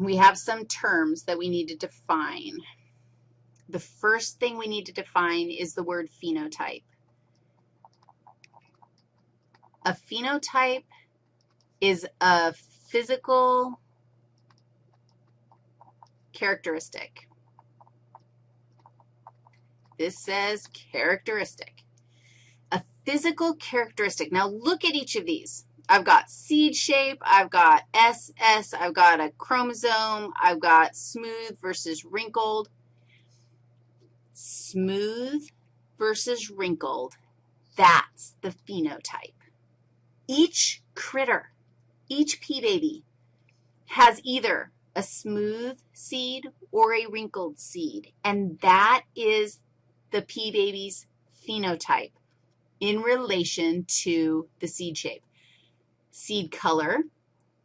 we have some terms that we need to define. The first thing we need to define is the word phenotype. A phenotype is a physical characteristic. This says characteristic. A physical characteristic. Now look at each of these. I've got seed shape, I've got SS, I've got a chromosome, I've got smooth versus wrinkled. Smooth versus wrinkled, that's the phenotype. Each critter, each pea baby has either a smooth seed or a wrinkled seed, and that is the pea baby's phenotype in relation to the seed shape seed color,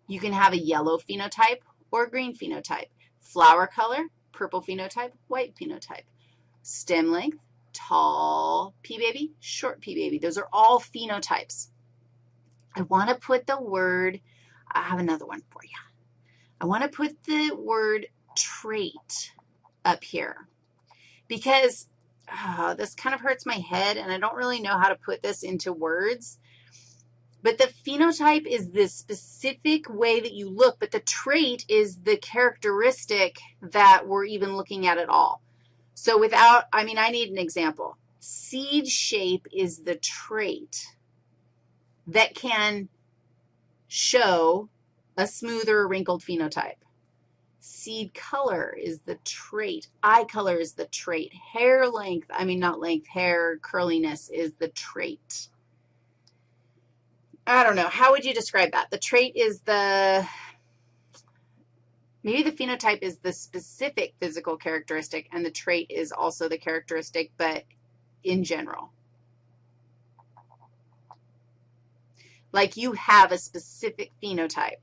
you can have a yellow phenotype or a green phenotype. Flower color, purple phenotype, white phenotype. Stem length, tall pea baby, short pea baby. Those are all phenotypes. I want to put the word, I have another one for you. I want to put the word trait up here because uh, this kind of hurts my head, and I don't really know how to put this into words. But the phenotype is the specific way that you look, but the trait is the characteristic that we're even looking at at all. So without, I mean, I need an example. Seed shape is the trait that can show a smoother wrinkled phenotype. Seed color is the trait. Eye color is the trait. Hair length, I mean, not length, hair curliness is the trait. I don't know. How would you describe that? The trait is the, maybe the phenotype is the specific physical characteristic, and the trait is also the characteristic, but in general. Like you have a specific phenotype,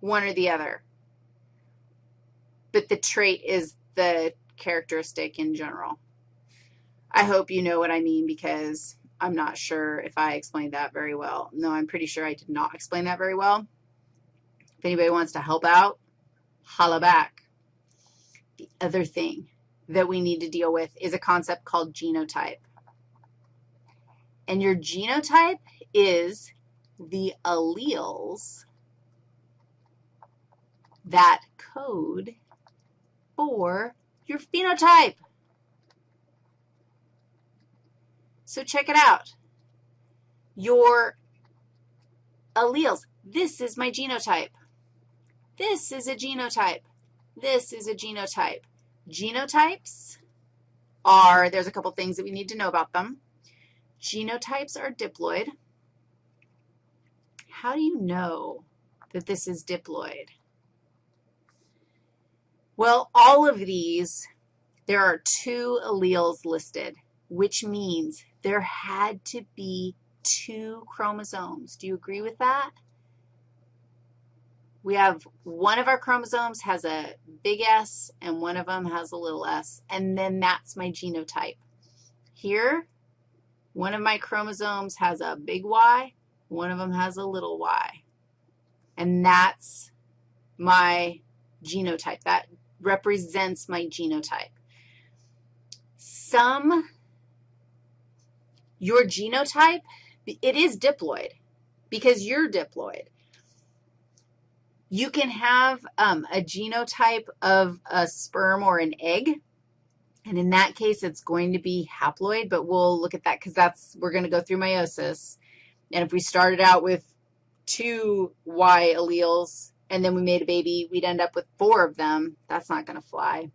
one or the other, but the trait is the characteristic in general. I hope you know what I mean because I'm not sure if I explained that very well. No, I'm pretty sure I did not explain that very well. If anybody wants to help out, holla back. The other thing that we need to deal with is a concept called genotype. And your genotype is the alleles that code for your phenotype. So check it out. Your alleles, this is my genotype. This is a genotype. This is a genotype. Genotypes are, there's a couple things that we need to know about them. Genotypes are diploid. How do you know that this is diploid? Well, all of these, there are two alleles listed, which means there had to be two chromosomes. Do you agree with that? We have one of our chromosomes has a big S and one of them has a little s, and then that's my genotype. Here, one of my chromosomes has a big Y, one of them has a little y, and that's my genotype. That represents my genotype. Some your genotype, it is diploid because you're diploid. You can have um, a genotype of a sperm or an egg, and in that case, it's going to be haploid, but we'll look at that because that's, we're going to go through meiosis. And if we started out with two Y alleles and then we made a baby, we'd end up with four of them. That's not going to fly.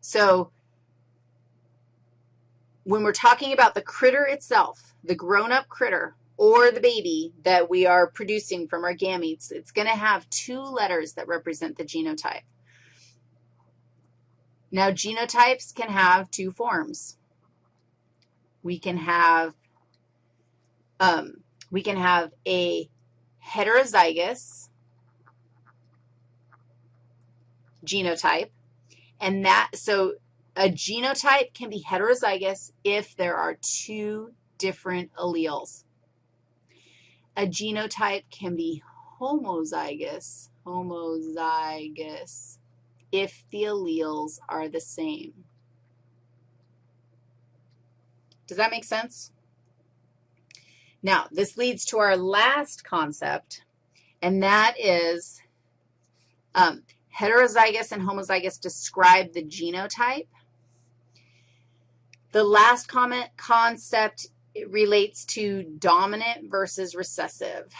So when we're talking about the critter itself, the grown-up critter or the baby that we are producing from our gametes, it's going to have two letters that represent the genotype. Now, genotypes can have two forms. We can have, um, we can have a heterozygous genotype, and that, so a genotype can be heterozygous if there are two different alleles. A genotype can be homozygous, homozygous if the alleles are the same. Does that make sense? Now, this leads to our last concept, and that is um, heterozygous and homozygous describe the genotype. The last comment concept relates to dominant versus recessive.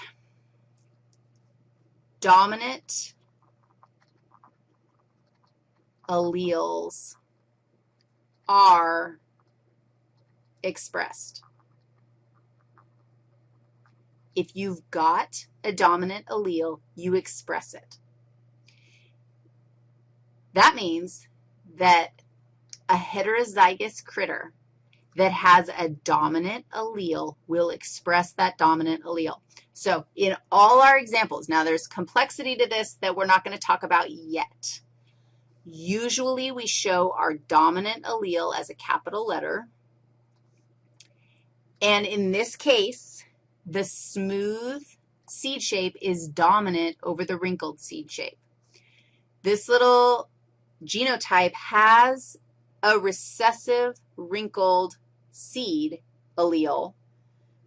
Dominant alleles are expressed. If you've got a dominant allele, you express it. That means that a heterozygous critter that has a dominant allele will express that dominant allele. So in all our examples, now there's complexity to this that we're not going to talk about yet. Usually we show our dominant allele as a capital letter. And in this case, the smooth seed shape is dominant over the wrinkled seed shape. This little genotype has a recessive wrinkled seed allele,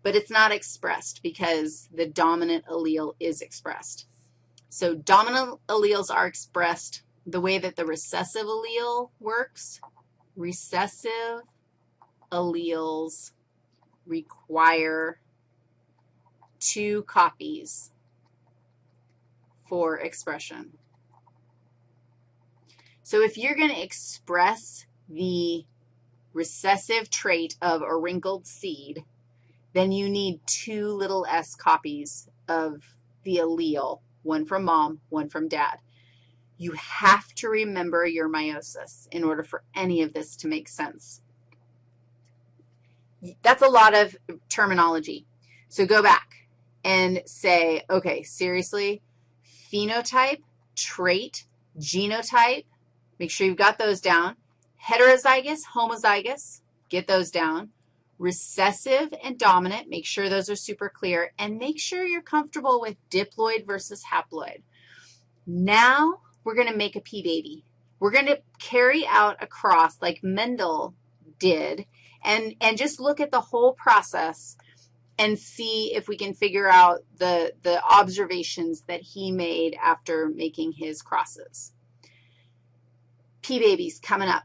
but it's not expressed because the dominant allele is expressed. So dominant alleles are expressed the way that the recessive allele works. Recessive alleles require two copies for expression. So if you're going to express the recessive trait of a wrinkled seed, then you need two little s copies of the allele, one from mom, one from dad. You have to remember your meiosis in order for any of this to make sense. That's a lot of terminology. So go back and say, okay, seriously, phenotype, trait, genotype, make sure you've got those down. Heterozygous, homozygous, get those down. Recessive and dominant, make sure those are super clear, and make sure you're comfortable with diploid versus haploid. Now we're going to make a pea baby. We're going to carry out a cross like Mendel did and, and just look at the whole process and see if we can figure out the, the observations that he made after making his crosses. pea babies coming up.